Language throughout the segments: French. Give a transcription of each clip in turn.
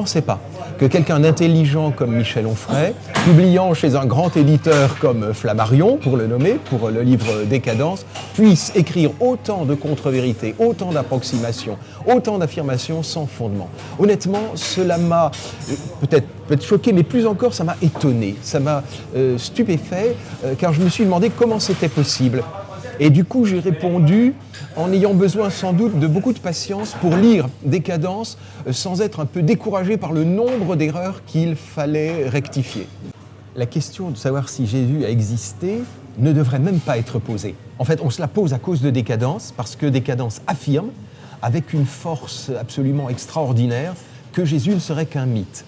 pensais pas que quelqu'un d'intelligent comme Michel Onfray, publiant chez un grand éditeur comme Flammarion, pour le nommer, pour le livre Décadence, puisse écrire autant de contre-vérités, autant d'approximations, autant d'affirmations sans fondement. Honnêtement, cela m'a peut-être peut choqué, mais plus encore, ça m'a étonné, ça m'a euh, stupéfait, euh, car je me suis demandé comment c'était possible. Et du coup, j'ai répondu en ayant besoin sans doute de beaucoup de patience pour lire Décadence euh, sans être un peu découragé par le nombre d'erreurs qu'il fallait rectifier. La question de savoir si Jésus a existé ne devrait même pas être posée. En fait, on se la pose à cause de Décadence, parce que Décadence affirme, avec une force absolument extraordinaire, que Jésus ne serait qu'un mythe.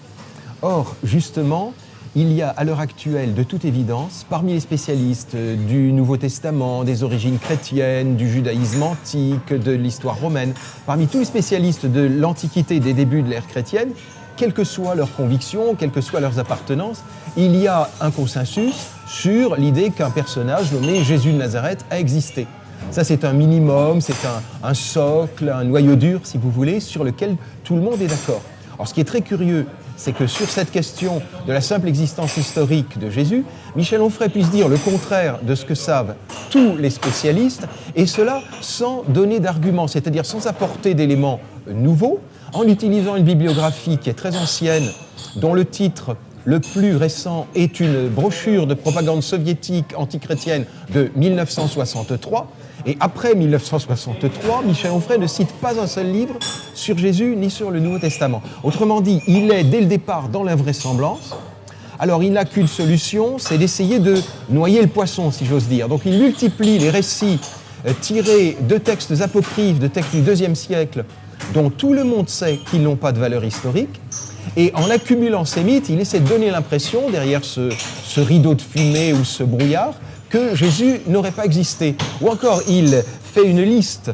Or, justement, il y a à l'heure actuelle, de toute évidence, parmi les spécialistes du Nouveau Testament, des origines chrétiennes, du judaïsme antique, de l'histoire romaine, parmi tous les spécialistes de l'Antiquité des débuts de l'ère chrétienne, quelles que soient leurs convictions, quelles que soient leurs appartenances, il y a un consensus sur l'idée qu'un personnage nommé Jésus de Nazareth a existé. Ça, c'est un minimum, c'est un, un, socle, un noyau dur, si vous voulez, sur lequel tout le monde est d'accord. Alors, ce qui est très curieux c'est que sur cette question de la simple existence historique de Jésus, Michel Onfray puisse dire le contraire de ce que savent tous les spécialistes, et cela sans donner d'arguments, c'est-à-dire sans apporter d'éléments nouveaux, en utilisant une bibliographie qui est très ancienne, dont le titre le plus récent est une brochure de propagande soviétique antichrétienne de 1963, et après 1963, Michel Onfray ne cite pas un seul livre sur Jésus ni sur le Nouveau Testament. Autrement dit, il est dès le départ dans l'invraisemblance. Alors il n'a qu'une solution, c'est d'essayer de noyer le poisson, si j'ose dire. Donc il multiplie les récits euh, tirés de textes apocryphes, de textes du deuxième siècle, dont tout le monde sait qu'ils n'ont pas de valeur historique. Et en accumulant ces mythes, il essaie de donner l'impression, derrière ce, ce rideau de fumée ou ce brouillard, que Jésus n'aurait pas existé. Ou encore, il fait une liste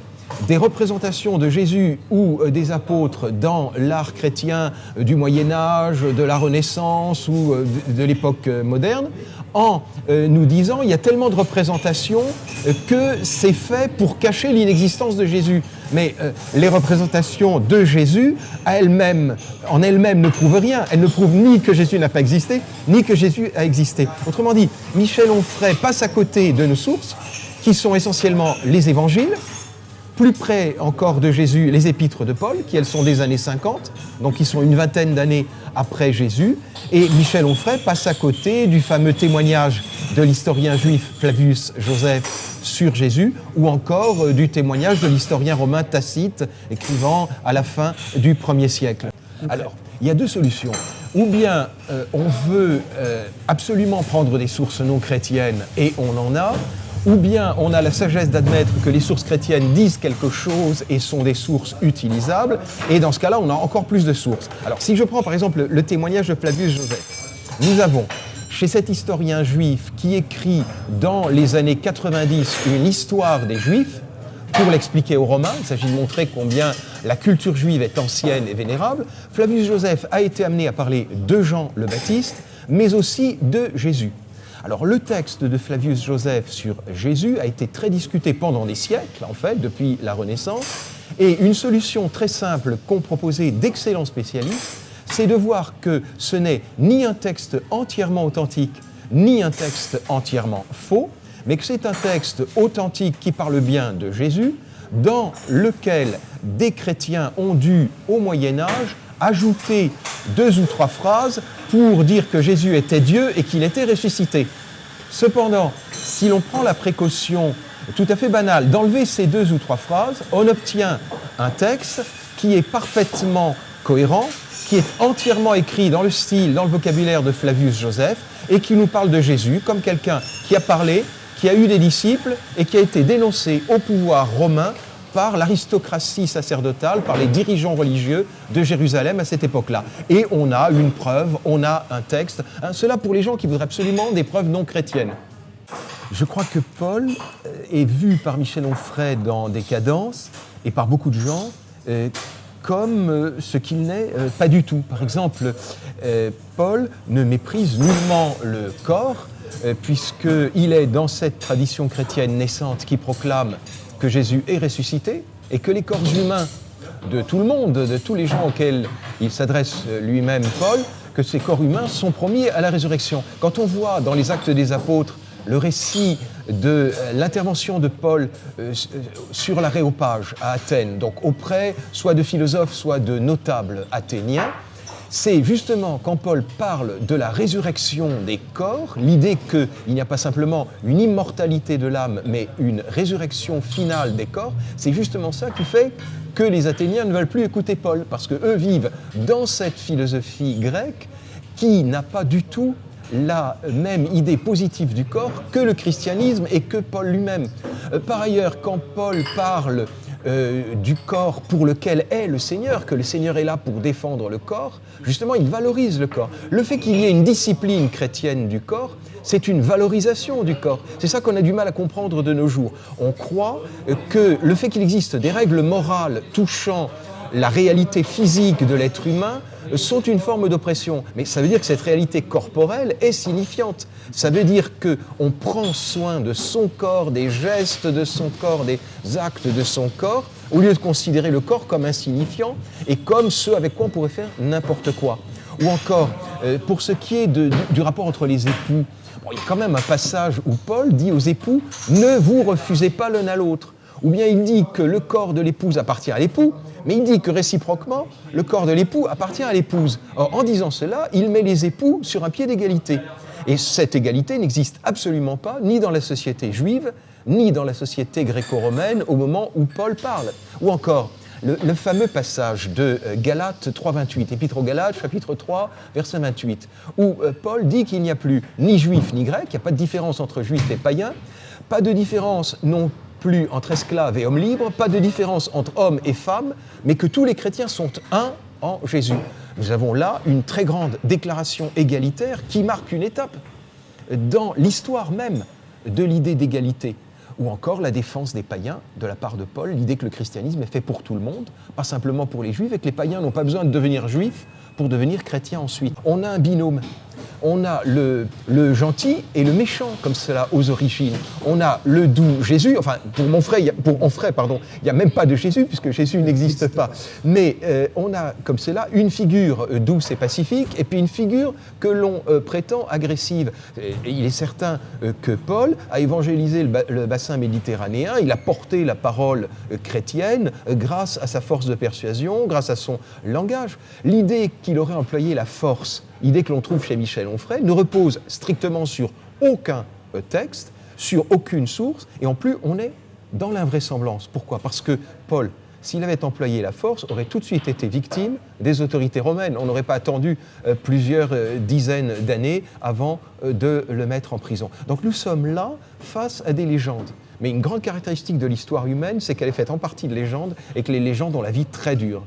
des représentations de Jésus ou euh, des apôtres dans l'art chrétien euh, du Moyen Âge, de la Renaissance ou euh, de l'époque moderne, en nous disant il y a tellement de représentations que c'est fait pour cacher l'inexistence de Jésus. Mais les représentations de Jésus, elles-mêmes, en elles-mêmes, ne prouvent rien. Elles ne prouvent ni que Jésus n'a pas existé, ni que Jésus a existé. Autrement dit, Michel Onfray passe à côté de nos sources, qui sont essentiellement les évangiles, plus près encore de Jésus, les épîtres de Paul, qui elles sont des années 50, donc qui sont une vingtaine d'années après Jésus. Et Michel Onfray passe à côté du fameux témoignage de l'historien juif Flavius Joseph sur Jésus, ou encore euh, du témoignage de l'historien romain Tacite, écrivant à la fin du 1er siècle. Alors, il y a deux solutions. Ou bien euh, on veut euh, absolument prendre des sources non chrétiennes, et on en a, ou bien on a la sagesse d'admettre que les sources chrétiennes disent quelque chose et sont des sources utilisables, et dans ce cas-là, on a encore plus de sources. Alors, si je prends par exemple le témoignage de Flavius Joseph, nous avons chez cet historien juif qui écrit dans les années 90 une histoire des Juifs, pour l'expliquer aux Romains, il s'agit de montrer combien la culture juive est ancienne et vénérable, Flavius Joseph a été amené à parler de Jean le Baptiste, mais aussi de Jésus. Alors le texte de Flavius Joseph sur Jésus a été très discuté pendant des siècles, en fait, depuis la Renaissance, et une solution très simple qu'ont proposé d'excellents spécialistes, c'est de voir que ce n'est ni un texte entièrement authentique, ni un texte entièrement faux, mais que c'est un texte authentique qui parle bien de Jésus, dans lequel des chrétiens ont dû, au Moyen Âge, ajouter deux ou trois phrases pour dire que Jésus était Dieu et qu'il était ressuscité. Cependant, si l'on prend la précaution tout à fait banale d'enlever ces deux ou trois phrases, on obtient un texte qui est parfaitement cohérent, qui est entièrement écrit dans le style, dans le vocabulaire de Flavius Joseph, et qui nous parle de Jésus comme quelqu'un qui a parlé, qui a eu des disciples et qui a été dénoncé au pouvoir romain par l'aristocratie sacerdotale, par les dirigeants religieux de Jérusalem à cette époque-là. Et on a une preuve, on a un texte. Hein, cela pour les gens qui voudraient absolument des preuves non chrétiennes. Je crois que Paul euh, est vu par Michel Onfray dans Décadence et par beaucoup de gens euh, comme euh, ce qu'il n'est pas du tout. Par exemple, Paul ne méprise nullement le corps, puisqu'il est dans cette tradition chrétienne naissante qui proclame que Jésus est ressuscité et que les corps humains de tout le monde, de tous les gens auxquels il s'adresse lui-même, Paul, que ces corps humains sont promis à la résurrection. Quand on voit dans les actes des apôtres le récit de l'intervention de Paul euh, sur l'aréopage à Athènes, donc auprès soit de philosophes, soit de notables athéniens, c'est justement quand Paul parle de la résurrection des corps, l'idée qu'il n'y a pas simplement une immortalité de l'âme, mais une résurrection finale des corps, c'est justement ça qui fait que les Athéniens ne veulent plus écouter Paul, parce qu'eux vivent dans cette philosophie grecque qui n'a pas du tout la même idée positive du corps que le christianisme et que Paul lui-même. Euh, par ailleurs, quand Paul parle euh, du corps pour lequel est le Seigneur, que le Seigneur est là pour défendre le corps, justement, il valorise le corps. Le fait qu'il y ait une discipline chrétienne du corps, c'est une valorisation du corps. C'est ça qu'on a du mal à comprendre de nos jours. On croit que le fait qu'il existe des règles morales touchant la réalité physique de l'être humain sont une forme d'oppression. Mais ça veut dire que cette réalité corporelle est signifiante. Ça veut dire qu'on prend soin de son corps, des gestes de son corps, des actes de son corps, au lieu de considérer le corps comme insignifiant et comme ce avec quoi on pourrait faire n'importe quoi. Ou encore, euh, pour ce qui est du, rapport entre les époux, il y a quand même un passage où Paul dit aux époux « ne vous refusez pas l'un à l'autre » ou bien il dit que le corps de l'épouse appartient à l'époux, mais il dit que réciproquement, le corps de l'époux appartient à l'épouse. Or, en disant cela, il met les époux sur un pied d'égalité. Et cette égalité n'existe absolument pas, ni dans la société juive, ni dans la société gréco-romaine au moment où Paul parle. Ou encore, le, fameux passage de euh, Galates 3.28, Épître aux Galates, chapitre 3, verset 28, où euh, Paul dit qu'il n'y a plus ni juif ni grec, il n'y a pas de différence entre juif et païen, pas de différence non plus entre esclaves et hommes libres, pas de différence entre hommes et femmes, mais que tous les chrétiens sont un en Jésus. Nous avons là une très grande déclaration égalitaire qui marque une étape dans l'histoire même de l'idée d'égalité ou encore la défense des païens de la part de Paul, l'idée que le christianisme est fait pour tout le monde, pas simplement pour les juifs, et que les païens n'ont pas besoin de devenir juifs pour devenir chrétiens ensuite. On a un binôme on a le, gentil et le méchant comme cela aux origines. On a le doux Jésus, enfin pour mon frère, pour Onfray, pardon, il n'y a même pas de Jésus puisque Jésus n'existe pas. Mais euh, on a comme cela une figure euh, douce et pacifique et puis une figure que l'on euh, prétend agressive. Et, il est certain que Paul a évangélisé le, bassin méditerranéen, il a porté la parole chrétienne grâce à sa force de persuasion, grâce à son langage. L'idée qu'il aurait employé la force idée que l'on trouve chez Michel Onfray, ne repose strictement sur aucun euh, texte, sur aucune source, et en plus, on est dans l'invraisemblance. Pourquoi? Parce que Paul, s'il avait employé la force, aurait tout de suite été victime des autorités romaines. On n'aurait pas attendu euh, plusieurs euh, dizaines d'années avant de le mettre en prison. Donc nous sommes là face à des légendes. Mais une grande caractéristique de l'histoire humaine, c'est qu'elle est faite en partie de légendes et que les légendes ont la vie très dure.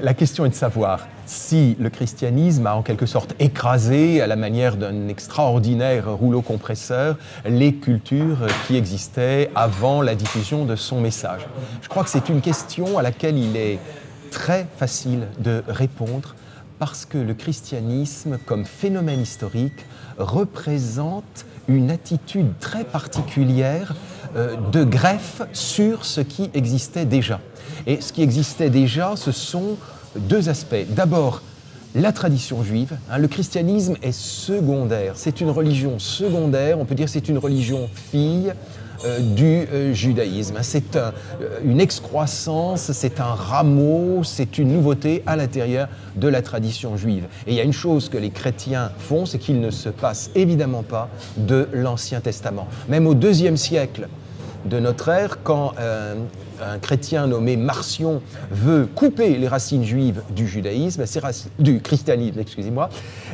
La question est de savoir si le christianisme a en quelque sorte écrasé, à la manière d'un extraordinaire rouleau compresseur, les cultures qui existaient avant la diffusion de son message. Je crois que c'est une question à laquelle il est très facile de répondre parce que le christianisme, comme phénomène historique, représente une attitude très particulière de greffe sur ce qui existait déjà. Et ce qui existait déjà, ce sont deux aspects. D'abord, la tradition juive. Hein, le christianisme est secondaire. C'est une religion secondaire. On peut dire c'est une religion fille euh, du euh, judaïsme. C'est une excroissance, c'est un rameau, c'est une nouveauté à l'intérieur de la tradition juive. Et il y a une chose que les chrétiens font, c'est qu'ils ne se passent évidemment pas de l'Ancien Testament. Même au deuxième siècle, de notre ère, quand euh, un chrétien nommé Marcion veut couper les racines juives du judaïsme, du christianisme, excusez-moi,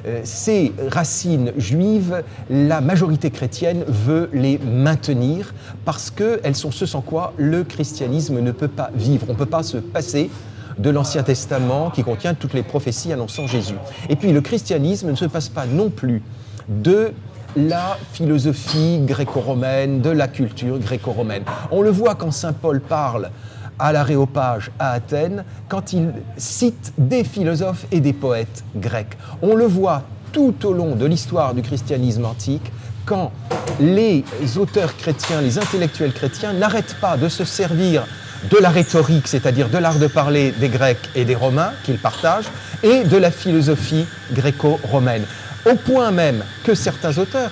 euh, ces racines juives, la majorité chrétienne veut les maintenir parce qu'elles sont ce sans quoi le christianisme ne peut pas vivre. On ne peut pas se passer de l'Ancien Testament qui contient toutes les prophéties annonçant Jésus. Et puis le christianisme ne se passe pas non plus de la philosophie gréco-romaine, de la culture gréco-romaine. On le voit quand Saint Paul parle à l'Aréopage à Athènes, quand il cite des philosophes et des poètes grecs. On le voit tout au long de l'histoire du christianisme antique, quand les auteurs chrétiens, les intellectuels chrétiens n'arrêtent pas de se servir de la rhétorique, c'est-à-dire de l'art de parler des Grecs et des Romains qu'ils partagent, et de la philosophie gréco-romaine. Au point même que certains auteurs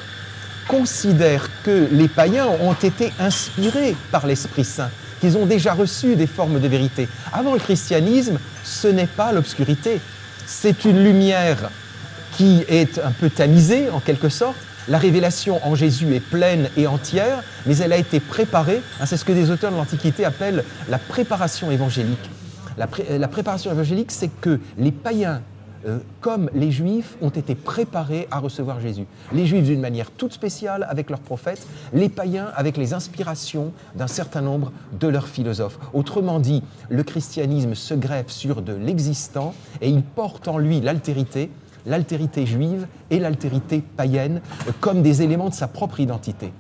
considèrent que les païens ont été inspirés par l'Esprit Saint, qu'ils ont déjà reçu des formes de vérité. Avant le christianisme, ce n'est pas l'obscurité, c'est une lumière qui est un peu tamisée en quelque sorte. La révélation en Jésus est pleine et entière, mais elle a été préparée. Hein, c'est ce que des auteurs de l'Antiquité appellent la préparation évangélique. La, la préparation évangélique, c'est que les païens euh, comme les Juifs ont été préparés à recevoir Jésus. Les Juifs d'une manière toute spéciale avec leurs prophètes, les païens avec les inspirations d'un certain nombre de leurs philosophes. Autrement dit, le christianisme se greffe sur de l'existant et il porte en lui l'altérité, l'altérité juive et l'altérité païenne comme des éléments de sa propre identité.